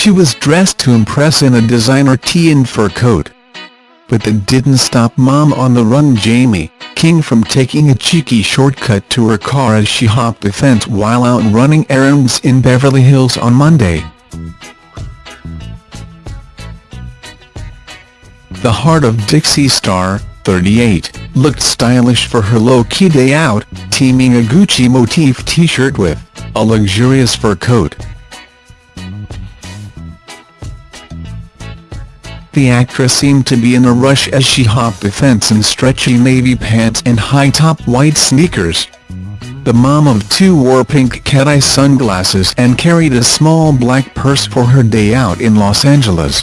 she was dressed to impress in a designer tee and fur coat. But that didn't stop Mom on the Run Jaime King from taking a cheeky shortcut to her car as she hopped the fence while out running errands in Beverly Hills on Monday. The Hart of Dixie star, 38, looked stylish for her low-key day out, teaming a Gucci motif t-shirt with a luxurious fur coat. The actress seemed to be in a rush as she hopped the fence in stretchy navy pants and high-top white sneakers. The mom of two wore pink cat-eye sunglasses and carried a small black purse for her day out in Los Angeles.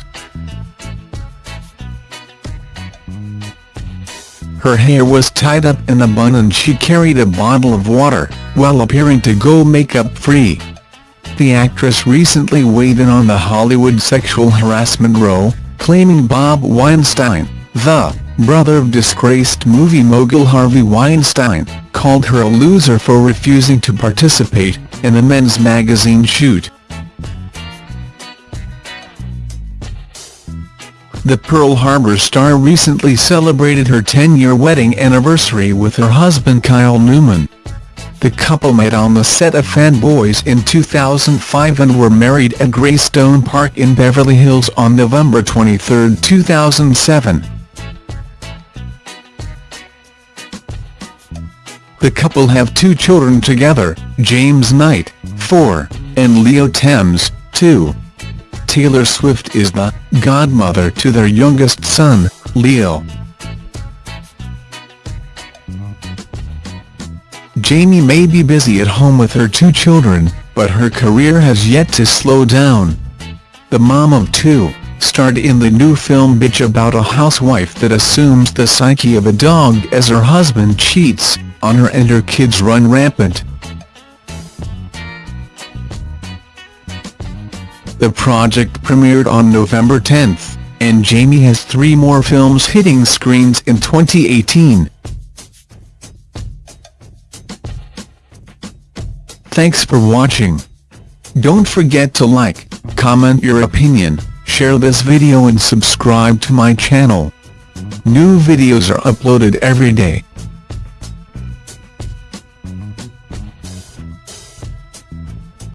Her hair was tied up in a bun and she carried a bottle of water, while appearing to go makeup-free. The actress recently weighed in on the Hollywood sexual harassment row, claiming Bob Weinstein, the brother of disgraced movie mogul Harvey Weinstein, called her a loser for refusing to participate in a men's magazine shoot. The Pearl Harbor star recently celebrated her 10-year wedding anniversary with her husband Kyle Newman. The couple met on the set of Fanboys in 2005 and were married at Greystone Park in Beverly Hills on November 23, 2007. The couple have two children together, James Knight, 4, and Leo Thames, 2. Taylor Swift is the godmother to their youngest son, Leo. Jaime may be busy at home with her two children, but her career has yet to slow down. The mom of two, starred in the new film Bitch about a housewife that assumes the psyche of a dog as her husband cheats on her and her kids run rampant. The project premiered on November 10, and Jaime has three more films hitting screens in 2018. Thanks for watching. Don't forget to like, comment your opinion, share this video and subscribe to my channel. New videos are uploaded every day.